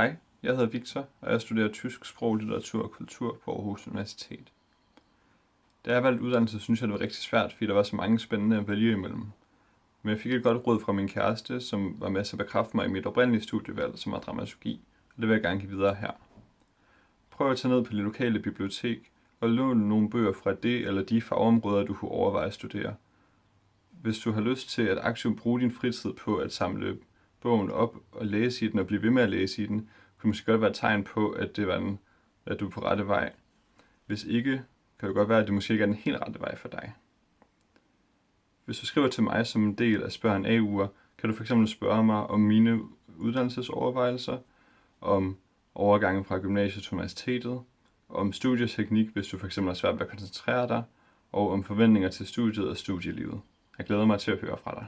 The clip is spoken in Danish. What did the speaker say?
Hej, jeg hedder Victor, og jeg studerer tysk sprog, litteratur og kultur på Aarhus Universitet. Da jeg valgte uddannelse, synes jeg, det var rigtig svært, fordi der var så mange spændende at vælge imellem. Men jeg fik et godt råd fra min kæreste, som var med til at bekræfte mig i mit oprindelige studievalg, som var dramaturgi, og det vil jeg gerne give videre her. Prøv at tage ned på det lokale bibliotek og låne nogle bøger fra det eller de fagområder, du kunne overveje at studere. Hvis du har lyst til at aktivt bruge din fritid på at samle bogen op og læse i den og blive ved med at læse i den, kunne måske godt være et tegn på, at, det var en, at du er på rette vej. Hvis ikke, kan det godt være, at det måske ikke er den helt rette vej for dig. Hvis du skriver til mig som en del af Spørg en uger, kan du fx spørge mig om mine uddannelsesovervejelser, om overgangen fra gymnasiet til universitetet, om studieteknik, hvis du fx har svært ved at koncentrere dig, og om forventninger til studiet og studielivet. Jeg glæder mig til at høre fra dig.